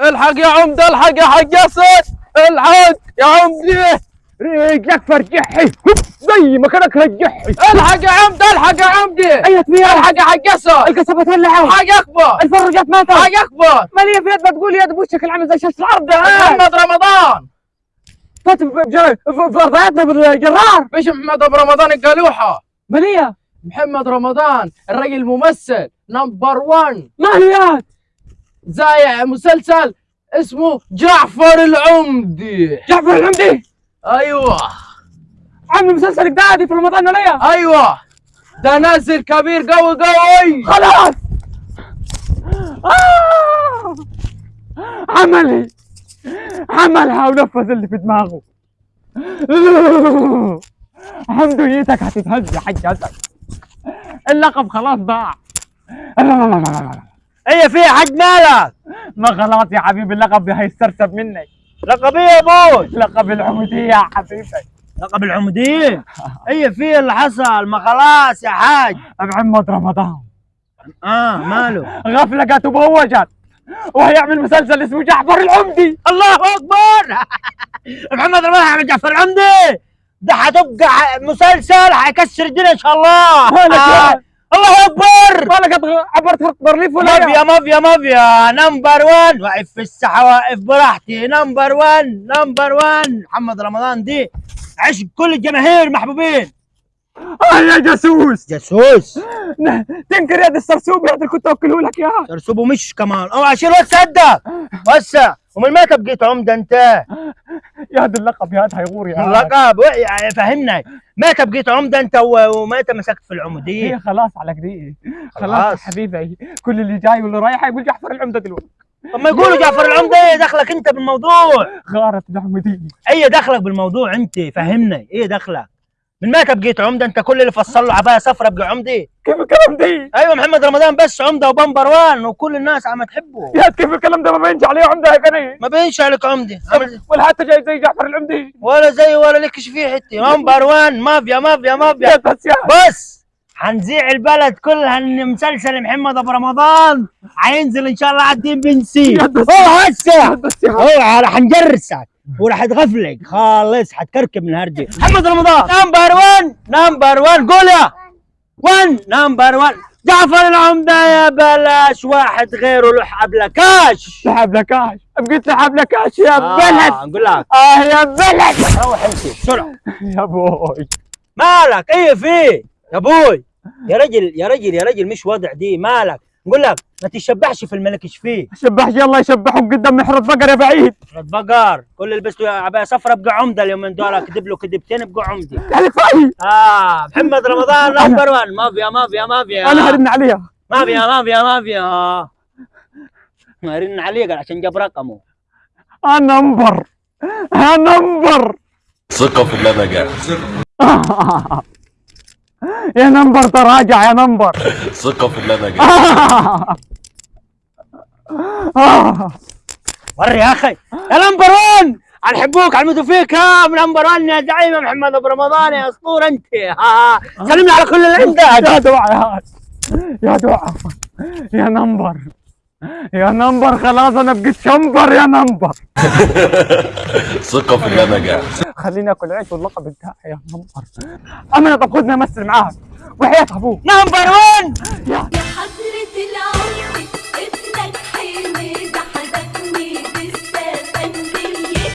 الحق يا عمده الحق يا حق ياسر الحق يا عمدي رجلك فرجحي زي ما كانك رجحي. الحق يا عمده الحق يا عمدي أيوه فيها الحق يا حق ياسر القصبة تولعوا الحق اكبر الفرجات ماتت. الحق اكبر مالية في يد بتقول يد بوشك العمل زي شاشه الأرض. محمد رمضان. فات في ارضياتنا بالجرار. مش محمد ابو رمضان القالوحه مالية محمد رمضان الراجل الممثل نمبر 1 ماله زايع مسلسل اسمه جعفر العمدي. جعفر العمدي؟ أيوه. عامل مسلسل جدادي في رمضان ولا أيوه. ده نازل كبير قوي قوي. خلاص. آه! عملي. عملها ونفذ اللي في دماغه. حمدويتك هتتهز يا حاج اسد اللقب خلاص ضاع. هي في حد مالك؟ ما خلاص يا حبيبي اللقب هيسترسب منك. لقب إيه يا أبوي لقب العمودية يا حبيبي. لقب العمودية؟ هي في اللي حصل ما خلاص يا حاج. محمد رمضان. آه ماله. غفلة وبوجت وهيعمل مسلسل اسمه جعفر العمدي. الله أكبر. محمد رمضان عمل جعفر العمدي. ده حتبقى ح- مسلسل حيكسر الدنيا إن شاء الله. الله أكبر! مالك عبرت خط برليف ولا مافيا مافيا مافيا. نمبر 1 واقف في الساحه واقف براحتي. نمبر 1 نمبر 1 محمد رمضان دي عشق كل الجماهير محبوبين. آه يا جاسوس! جاسوس! تنكر يد السرسوب يا اللي كنت اوكله لك اياه ترسبه مش كمان. اوعى شيل وسع ده وسع. ومن متى بقيت عمدة انت؟ يا هذا اللقب يا هذا هيغور يا هاد. اللقب يعني فهمنا متى بقيت عمدة أنت ومتى مسكت في العموديه؟ هي خلاص على كده خلاص. حبيبي كل اللي جاي واللي رايح يقول جعفر العمدة دلوقتي طب ما يقولوا جعفر العمدة إيه دخلك أنت بالموضوع؟ غارت العموديه إيه دخلك بالموضوع أنت فهمنا إيه دخلك؟ من متى بقيت عمدة أنت كل اللي فصل له عباية صفرا بقى عمدة كيف الكلام دي؟ أيوه محمد رمضان بس عمدة وبمبر وان وكل الناس عم تحبه. يا كيف الكلام ده؟ ما بينش عليه عمدة يا كني ما بينش عليك عمدة. ولا حتى جاي زي جعفر العمدي. ولا زي ولا لكش فيه حتة. نمبر وان مافيا مافيا مافيا. يا بس يا. بس حنذيع البلد كلها ان مسلسل محمد أبو رمضان. حينزل إن شاء الله على الدين بن سي. هو هسه. هو راح نجرسك وراح تغفلك. خالص حتكركب من هرجي محمد رمضان. نمبر 1 نمبر 1 قول يا. 1 نمبر 1 جعفر العمدة يا بلاش واحد غيره له حبلكاش سحب لكاش بقيت لكاش يا بلد. نقول لك. آه يا بلد. روح امشي. بسرعة يا بوي. مالك؟ إيه في؟ يا أبوي يا رجل يا رجل يا رجل مش وضع دي. مالك؟ نقول لك ما تشبحش في الملك إيش فيه؟ شبحش يلا يشبحهم قدام محرط بقر يا بعيد. رد بقر كل اللي لبسته عبايه صفرا بقى عمدة اليومين دول كذب له كذبتين بقى عمدي يعني كفايه آه محمد رمضان number 1 مافيا مافيا مافيا. أنا هرن عليها. مافيا مافيا مافيا. ما رن عليه قال عشان جاب رقمه. أنا نمبر أنا نمبر ثقة في اللي أنا جاي يا نمبر تراجع يا نمبر. ثقة في اللي أنا وري يا أخي. يا نمبر 1 نحبوك علمتوا فيك ها نمبر 1 يا زعيم محمد أبو رمضان يا أسطورة أنت. ها سلمنا على كل اللي عندك. يا دعاء. يا دعاء. يا number. يا number خلاص أنا بقيت شمبر يا number. ثقة في الله نجاح. خليني أكل عيش واللقب بتاعي يا number أمانة طب خدني امثل معاك. وحياة أبوك. number 1